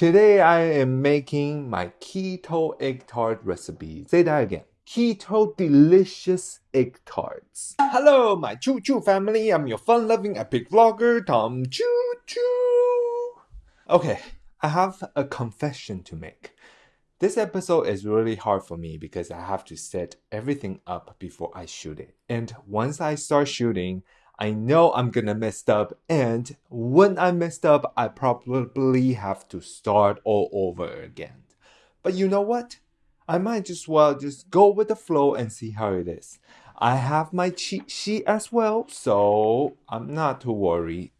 Today I am making my keto egg tart recipe. Say that again. Keto delicious egg tarts. Hello, my Choo Choo family. I'm your fun loving epic vlogger, Tom Choo Choo. Okay, I have a confession to make. This episode is really hard for me because I have to set everything up before I shoot it. And once I start shooting, I know I'm gonna mess up, and when I messed up, I probably have to start all over again. But you know what? I might just well just go with the flow and see how it is. I have my cheat sheet as well, so I'm not too worried,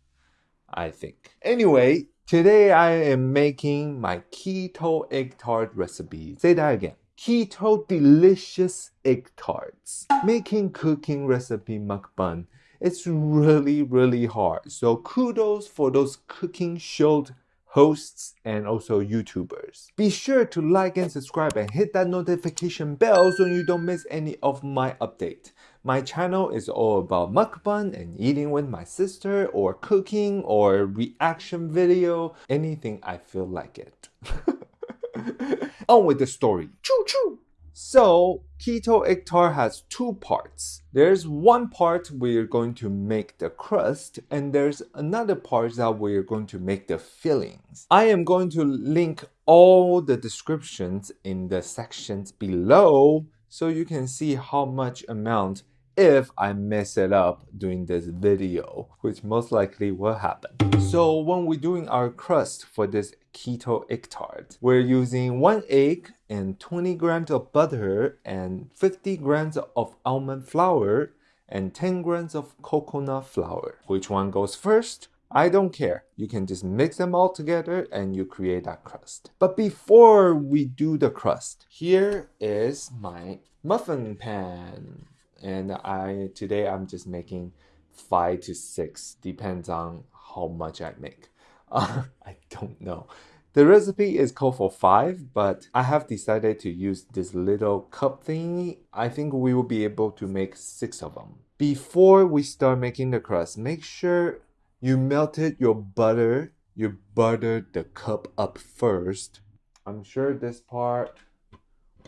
I think. Anyway, today I am making my keto egg tart recipe. Say that again. Keto delicious egg tarts. Making cooking recipe mukbang it's really, really hard. So kudos for those cooking show hosts and also YouTubers. Be sure to like and subscribe and hit that notification bell so you don't miss any of my update. My channel is all about mukbang and eating with my sister or cooking or reaction video, anything I feel like it. On with the story. Choo choo! So keto egg tart has two parts. There's one part we're going to make the crust and there's another part that we're going to make the fillings. I am going to link all the descriptions in the sections below so you can see how much amount if I mess it up doing this video, which most likely will happen. So when we're doing our crust for this keto egg tart, we're using one egg and 20 grams of butter and 50 grams of almond flour and 10 grams of coconut flour. Which one goes first? I don't care. You can just mix them all together and you create that crust. But before we do the crust, here is my muffin pan and I today I'm just making five to six depends on how much I make uh, I don't know. The recipe is called for five but I have decided to use this little cup thingy. I think we will be able to make six of them before we start making the crust make sure you melted your butter. You buttered the cup up first. I'm sure this part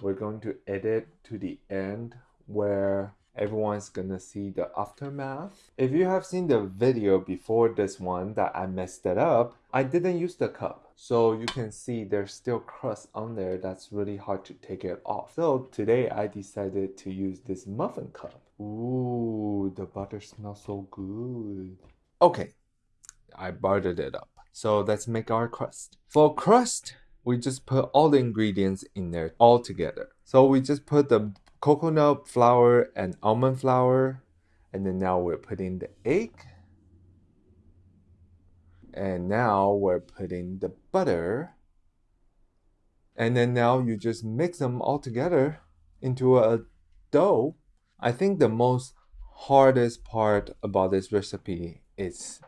we're going to edit to the end where everyone's gonna see the aftermath. If you have seen the video before this one that I messed it up, I didn't use the cup. So you can see there's still crust on there that's really hard to take it off. So today I decided to use this muffin cup. Ooh, the butter smells so good. Okay, I buttered it up. So let's make our crust. For crust, we just put all the ingredients in there all together. So we just put the coconut flour and almond flour. And then now we're putting the egg. And now we're putting the butter. And then now you just mix them all together into a dough. I think the most hardest part about this recipe is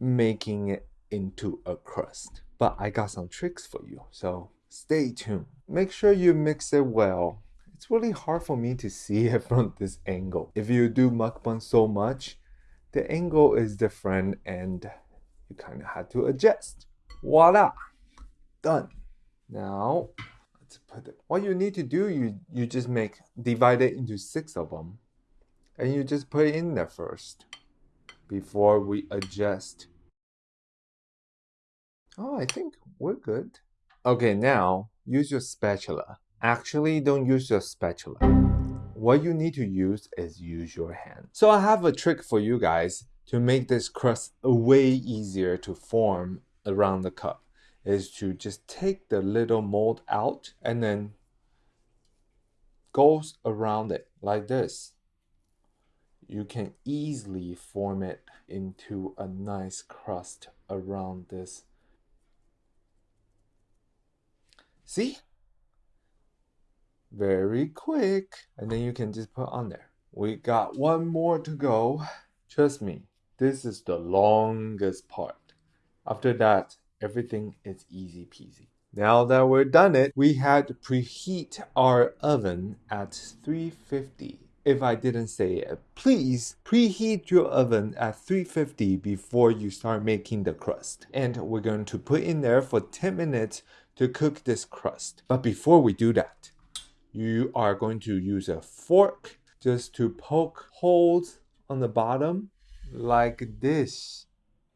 making it into a crust. But I got some tricks for you, so stay tuned. Make sure you mix it well it's really hard for me to see it from this angle. If you do mukbang so much, the angle is different and you kind of had to adjust. Voila! Done. Now, let's put it. What you need to do, you, you just make, divide it into six of them. And you just put it in there first before we adjust. Oh, I think we're good. Okay, now use your spatula Actually, don't use your spatula. What you need to use is use your hand. So I have a trick for you guys to make this crust way easier to form around the cup is to just take the little mold out and then goes around it like this. You can easily form it into a nice crust around this. See? Very quick and then you can just put on there we got one more to go trust me this is the longest part after that everything is easy peasy now that we're done it we had to preheat our oven at 350 if I didn't say it. Please preheat your oven at 350 before you start making the crust. And we're going to put in there for 10 minutes to cook this crust. But before we do that, you are going to use a fork just to poke holes on the bottom like this.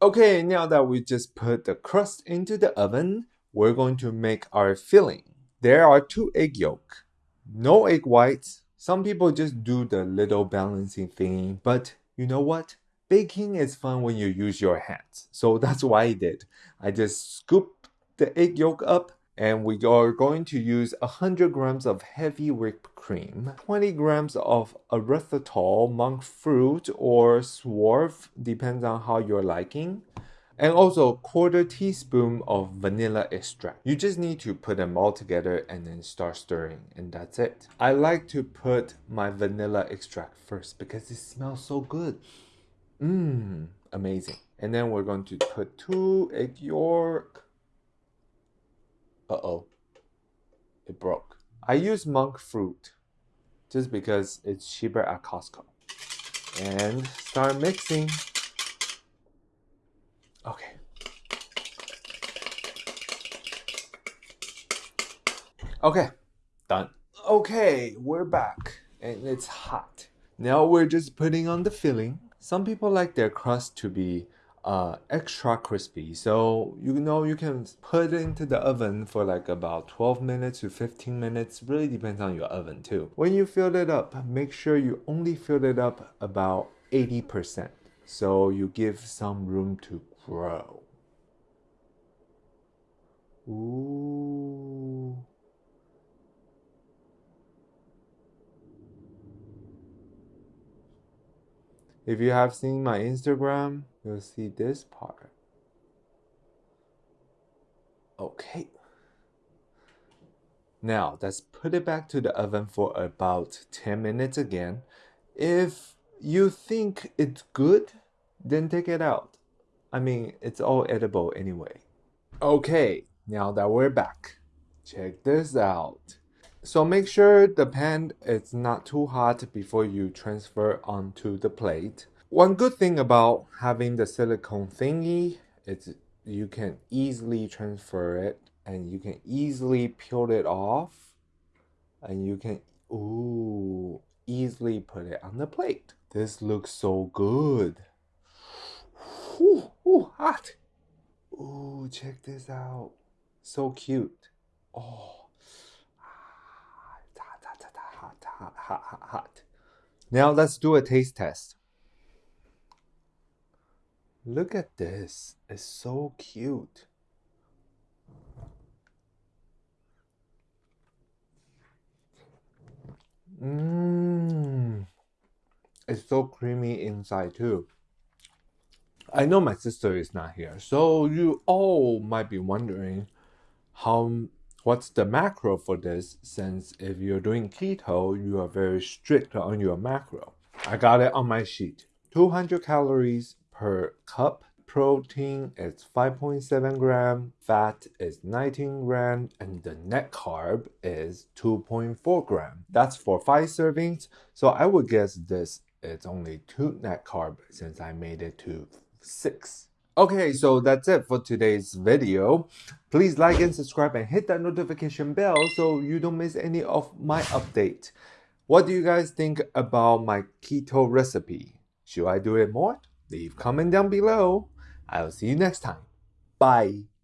Okay, now that we just put the crust into the oven, we're going to make our filling. There are two egg yolk, no egg whites, some people just do the little balancing thing, but you know what? Baking is fun when you use your hands. So that's what I did. I just scooped the egg yolk up and we are going to use 100 grams of heavy whipped cream, 20 grams of erythritol, monk fruit, or swerve, depends on how you're liking, and also quarter teaspoon of vanilla extract. You just need to put them all together and then start stirring and that's it. I like to put my vanilla extract first because it smells so good. Mmm, amazing. And then we're going to put two egg yolk. Uh-oh, it broke. I use monk fruit just because it's cheaper at Costco. And start mixing. Okay. Okay, done. Okay, we're back and it's hot. Now we're just putting on the filling. Some people like their crust to be uh, extra crispy. So you know you can put it into the oven for like about 12 minutes to 15 minutes. Really depends on your oven too. When you fill it up, make sure you only fill it up about 80%. So you give some room to grow. Ooh. If you have seen my Instagram, you'll see this part. Okay. Now, let's put it back to the oven for about 10 minutes again. If you think it's good, then take it out. I mean, it's all edible anyway. Okay, now that we're back, check this out. So make sure the pan is not too hot before you transfer onto the plate. One good thing about having the silicone thingy is you can easily transfer it and you can easily peel it off and you can ooh easily put it on the plate. This looks so good. Ooh, ooh, hot. Ooh, check this out. So cute. Oh, ah, hot, hot, hot, hot, hot, hot, hot. Now let's do a taste test. Look at this. It's so cute. Mmm. It's so creamy inside too. I know my sister is not here, so you all might be wondering how what's the macro for this since if you're doing keto, you are very strict on your macro. I got it on my sheet. 200 calories per cup. Protein is 5.7 gram, fat is 19 gram, and the net carb is 2.4 gram. That's for five servings, so I would guess this is only two net carb since I made it to 6. Okay, so that's it for today's video. Please like and subscribe and hit that notification bell so you don't miss any of my update. What do you guys think about my keto recipe? Should I do it more? Leave comment down below. I'll see you next time. Bye.